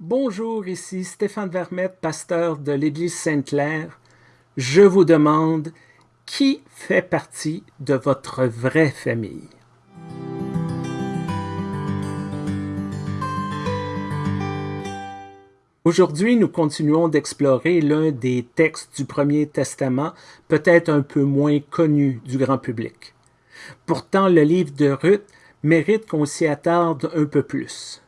Bonjour, ici Stéphane Vermette, pasteur de l'Église Sainte-Claire. Je vous demande qui fait partie de votre vraie famille? Aujourd'hui, nous continuons d'explorer l'un des textes du Premier Testament, peut-être un peu moins connu du grand public. Pourtant, le livre de Ruth mérite qu'on s'y attarde un peu plus.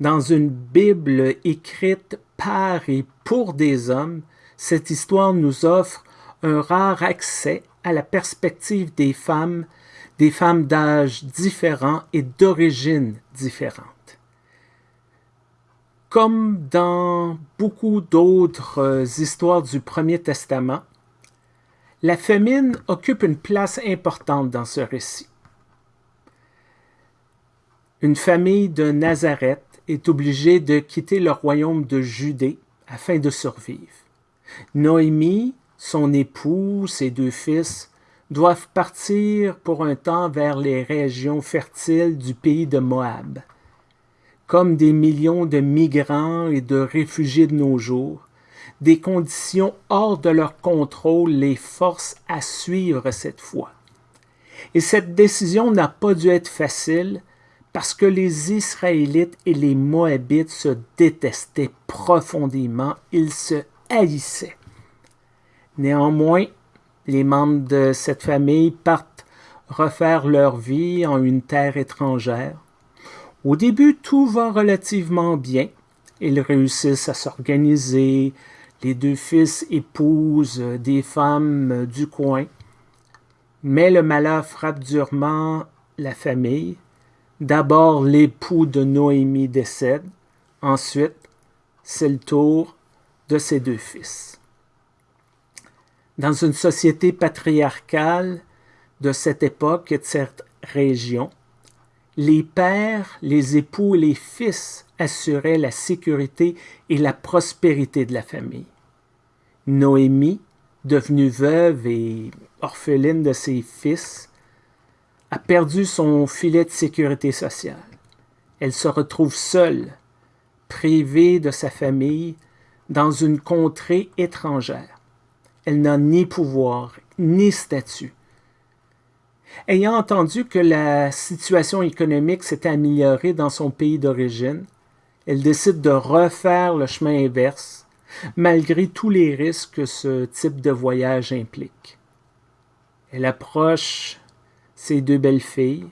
Dans une Bible écrite par et pour des hommes, cette histoire nous offre un rare accès à la perspective des femmes, des femmes d'âge différents et d'origine différentes. Comme dans beaucoup d'autres histoires du Premier Testament, la famine occupe une place importante dans ce récit. Une famille de Nazareth est obligée de quitter le royaume de Judée afin de survivre. Noémie, son époux, ses deux fils, doivent partir pour un temps vers les régions fertiles du pays de Moab. Comme des millions de migrants et de réfugiés de nos jours, des conditions hors de leur contrôle les forcent à suivre cette foi. Et cette décision n'a pas dû être facile parce que les Israélites et les Moabites se détestaient profondément, ils se haïssaient. Néanmoins, les membres de cette famille partent refaire leur vie en une terre étrangère. Au début, tout va relativement bien. Ils réussissent à s'organiser, les deux fils épousent des femmes du coin. Mais le malheur frappe durement la famille D'abord, l'époux de Noémie décède. Ensuite, c'est le tour de ses deux fils. Dans une société patriarcale de cette époque et de cette région, les pères, les époux et les fils assuraient la sécurité et la prospérité de la famille. Noémie, devenue veuve et orpheline de ses fils, a perdu son filet de sécurité sociale. Elle se retrouve seule, privée de sa famille, dans une contrée étrangère. Elle n'a ni pouvoir, ni statut. Ayant entendu que la situation économique s'était améliorée dans son pays d'origine, elle décide de refaire le chemin inverse, malgré tous les risques que ce type de voyage implique. Elle approche ses deux belles filles.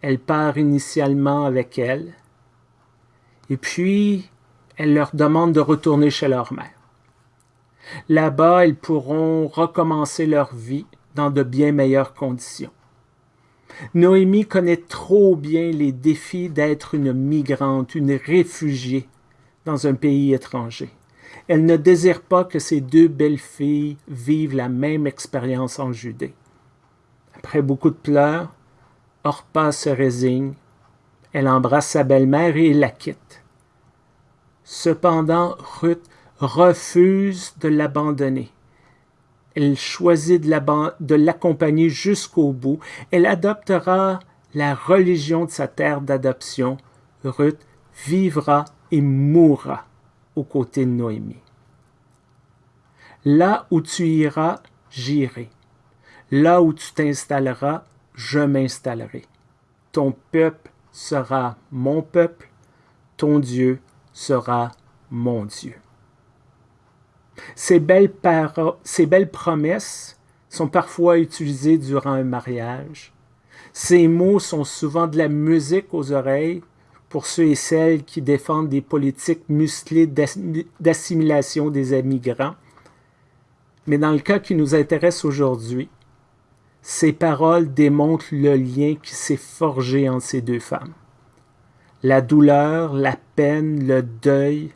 Elle part initialement avec elles. Et puis, elle leur demande de retourner chez leur mère. Là-bas, ils pourront recommencer leur vie dans de bien meilleures conditions. Noémie connaît trop bien les défis d'être une migrante, une réfugiée dans un pays étranger. Elle ne désire pas que ses deux belles filles vivent la même expérience en Judée. Après beaucoup de pleurs, Orpa se résigne. Elle embrasse sa belle-mère et la quitte. Cependant, Ruth refuse de l'abandonner. Elle choisit de l'accompagner jusqu'au bout. Elle adoptera la religion de sa terre d'adoption. Ruth vivra et mourra aux côtés de Noémie. Là où tu iras, j'irai. Là où tu t'installeras, je m'installerai. Ton peuple sera mon peuple, ton Dieu sera mon Dieu. Ces belles, ces belles promesses sont parfois utilisées durant un mariage. Ces mots sont souvent de la musique aux oreilles pour ceux et celles qui défendent des politiques musclées d'assimilation des immigrants. Mais dans le cas qui nous intéresse aujourd'hui, ces paroles démontrent le lien qui s'est forgé entre ces deux femmes. La douleur, la peine, le deuil,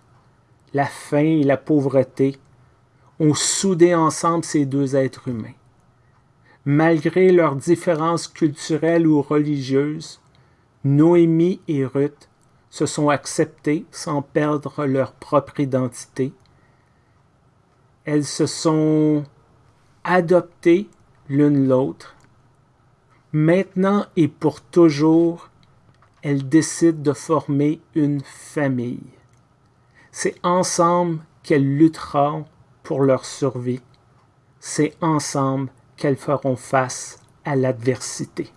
la faim et la pauvreté ont soudé ensemble ces deux êtres humains. Malgré leurs différences culturelles ou religieuses, Noémie et Ruth se sont acceptées sans perdre leur propre identité. Elles se sont adoptées l'une l'autre. Maintenant et pour toujours, elles décident de former une famille. C'est ensemble qu'elles lutteront pour leur survie. C'est ensemble qu'elles feront face à l'adversité.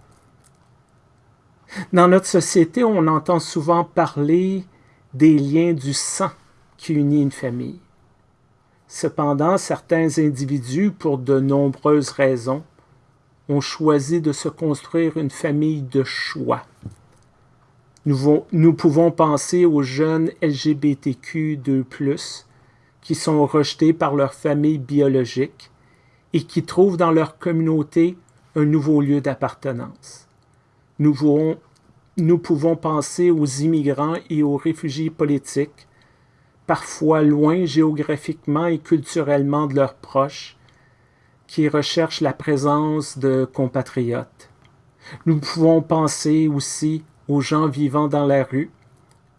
Dans notre société, on entend souvent parler des liens du sang qui unit une famille. Cependant, certains individus, pour de nombreuses raisons, ont choisi de se construire une famille de choix. Nous, pouvons penser aux jeunes LGBTQ2+, qui sont rejetés par leur famille biologique et qui trouvent dans leur communauté un nouveau lieu d'appartenance. Nous pouvons penser aux immigrants et aux réfugiés politiques, parfois loin géographiquement et culturellement de leurs proches, qui recherchent la présence de compatriotes. Nous pouvons penser aussi aux gens vivant dans la rue,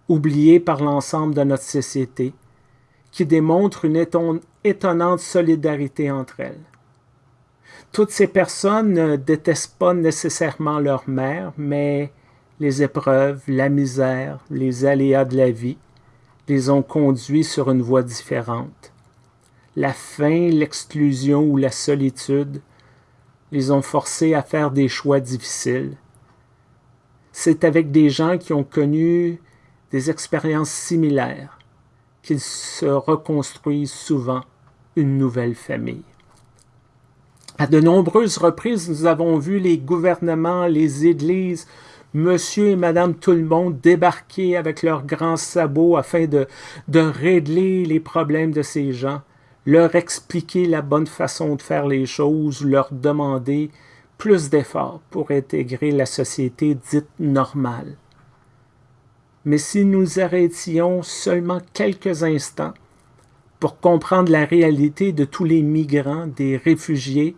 oubliés par l'ensemble de notre société, qui démontrent une étonnante solidarité entre elles. Toutes ces personnes ne détestent pas nécessairement leur mère, mais les épreuves, la misère, les aléas de la vie les ont conduits sur une voie différente. La faim, l'exclusion ou la solitude les ont forcés à faire des choix difficiles. C'est avec des gens qui ont connu des expériences similaires qu'ils se reconstruisent souvent une nouvelle famille. À de nombreuses reprises, nous avons vu les gouvernements, les églises, monsieur et madame tout le monde débarquer avec leurs grands sabots afin de, de régler les problèmes de ces gens, leur expliquer la bonne façon de faire les choses, leur demander plus d'efforts pour intégrer la société dite normale. Mais si nous arrêtions seulement quelques instants pour comprendre la réalité de tous les migrants, des réfugiés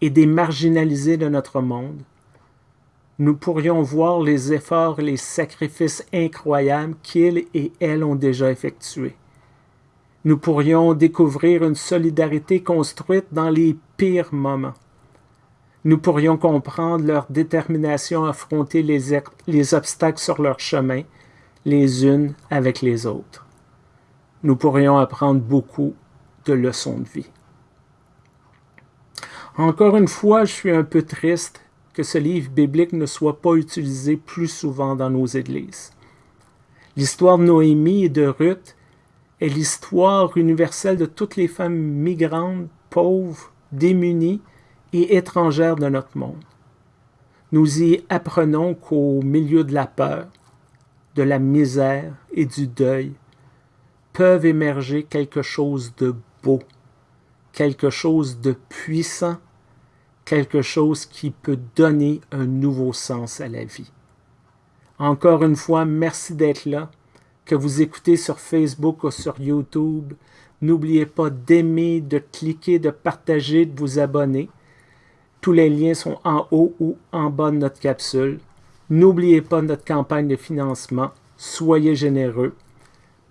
et des marginalisés de notre monde, nous pourrions voir les efforts et les sacrifices incroyables qu'ils et elles ont déjà effectués. Nous pourrions découvrir une solidarité construite dans les pires moments. Nous pourrions comprendre leur détermination à affronter les, les obstacles sur leur chemin, les unes avec les autres. Nous pourrions apprendre beaucoup de leçons de vie. Encore une fois, je suis un peu triste que ce livre biblique ne soit pas utilisé plus souvent dans nos églises. L'histoire de Noémie et de Ruth est l'histoire universelle de toutes les femmes migrantes, pauvres, démunies et étrangères de notre monde. Nous y apprenons qu'au milieu de la peur, de la misère et du deuil, peuvent émerger quelque chose de beau, quelque chose de puissant quelque chose qui peut donner un nouveau sens à la vie. Encore une fois, merci d'être là. Que vous écoutez sur Facebook ou sur YouTube, n'oubliez pas d'aimer, de cliquer, de partager, de vous abonner. Tous les liens sont en haut ou en bas de notre capsule. N'oubliez pas notre campagne de financement. Soyez généreux.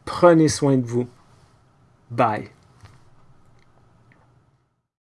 Prenez soin de vous. Bye.